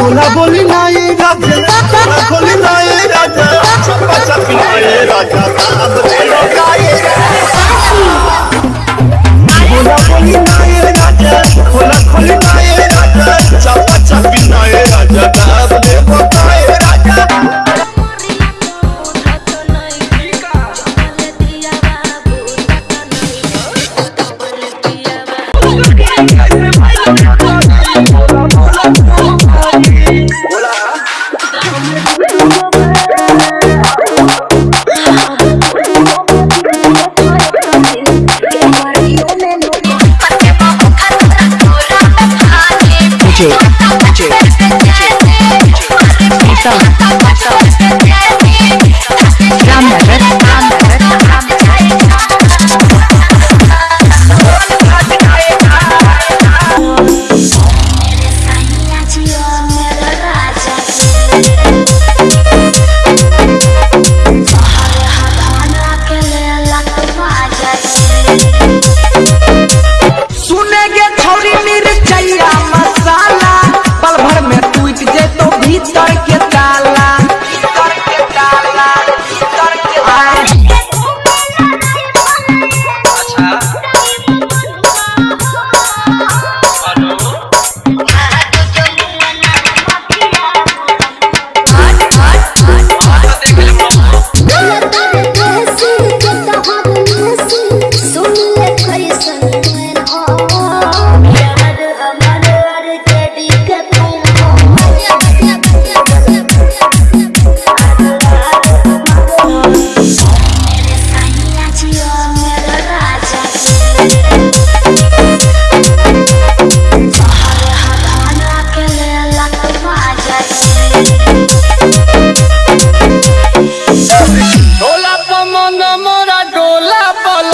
তোরা বলি নাই রাজা তোরা বলি নাই রাজা সব বাচ্চা পিনায় রাজা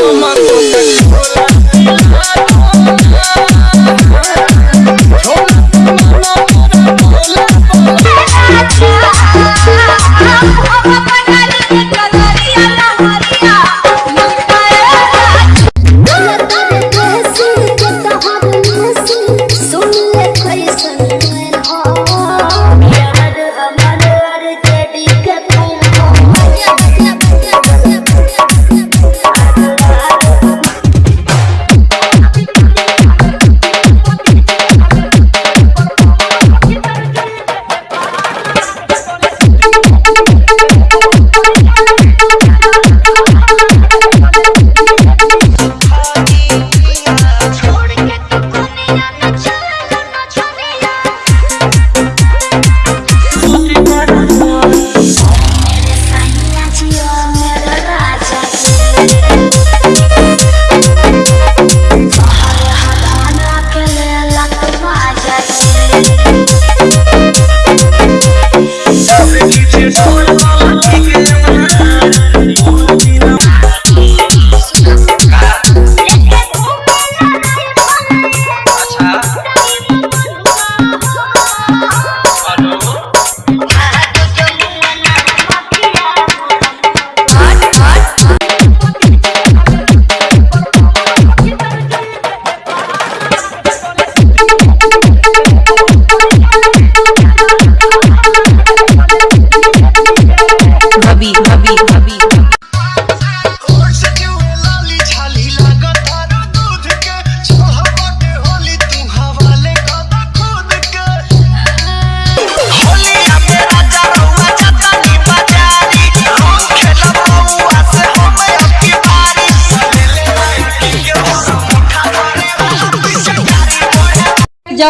Toma tu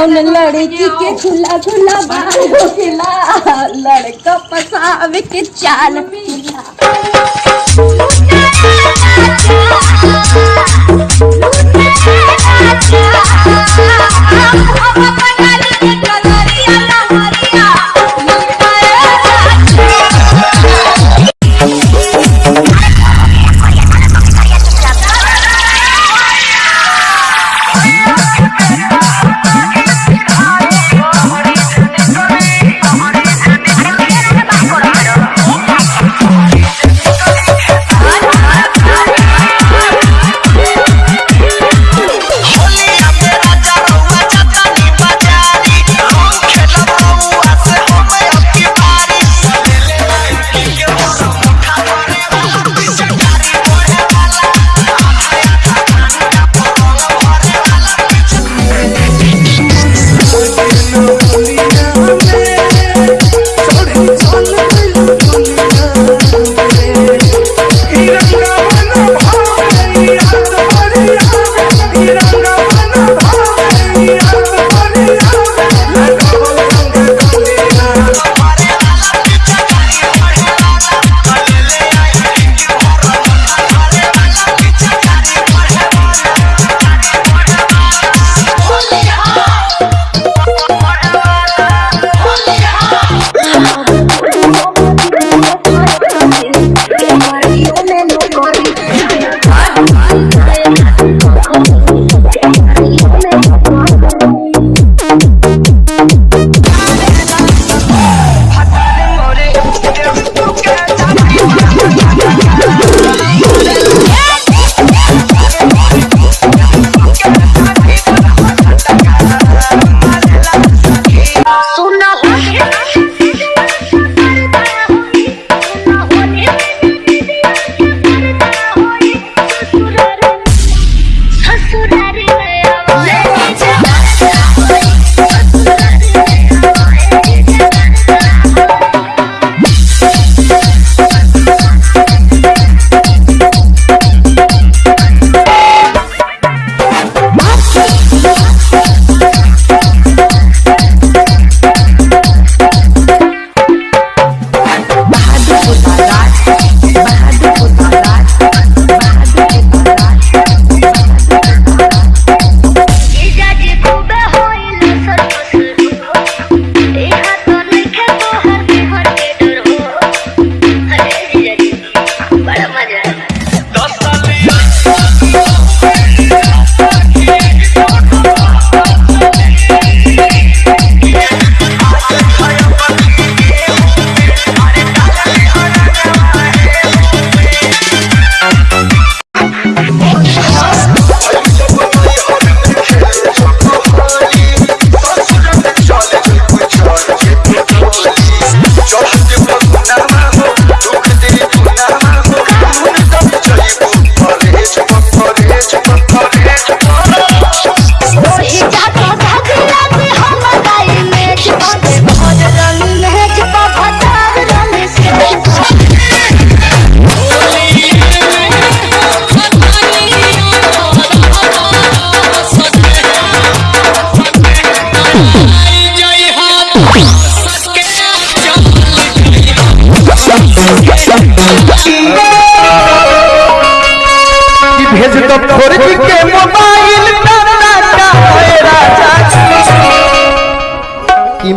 कौन लड़की के खुला झूला बाहर के लड़का पसावे के चाल।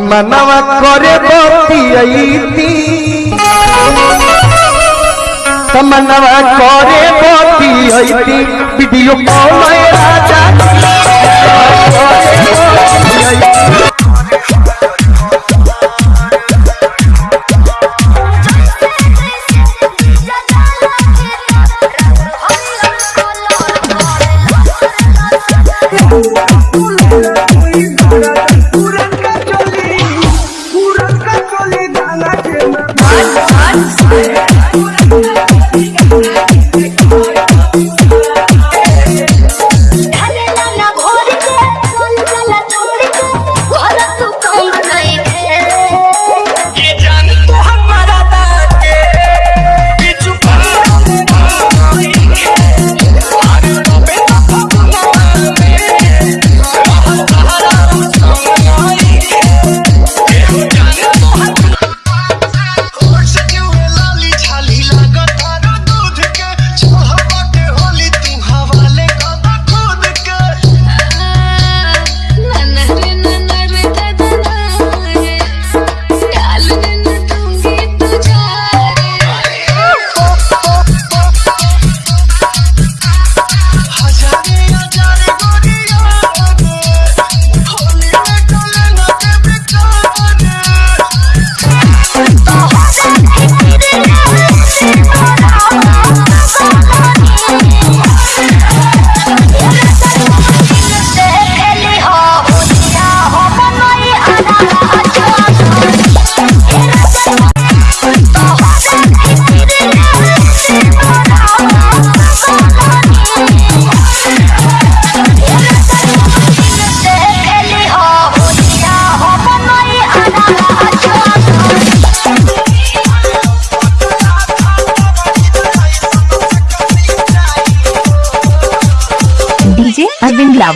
मनवा करे बती मनवा करे बती अईती वीडियो कॉल राजा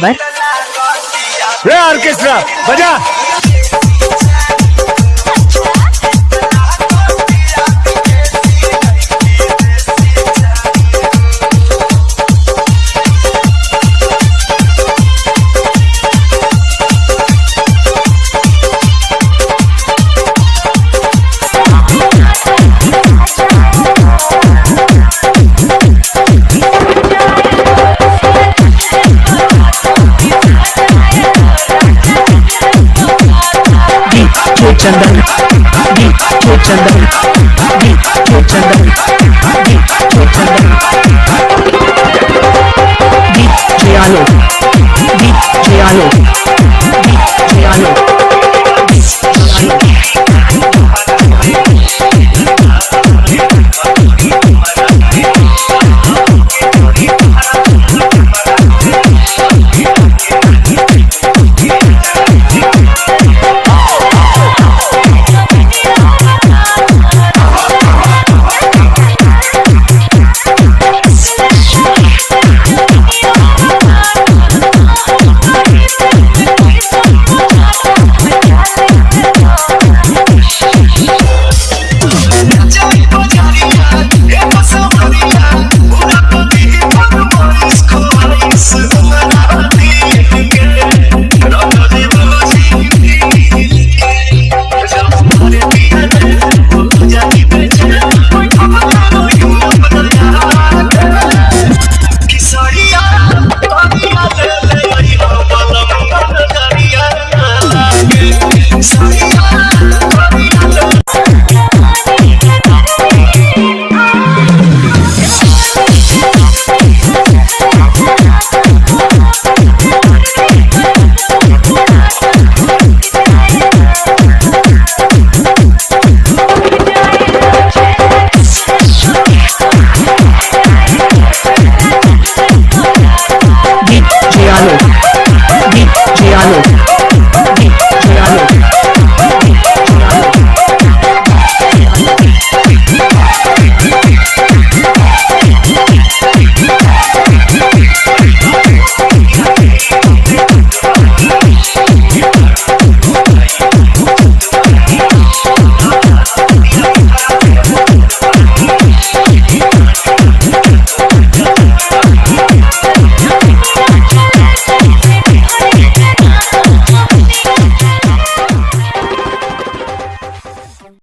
अरविंद रे ऑर्केस्ट्रा बजा। Daniel. Sorry.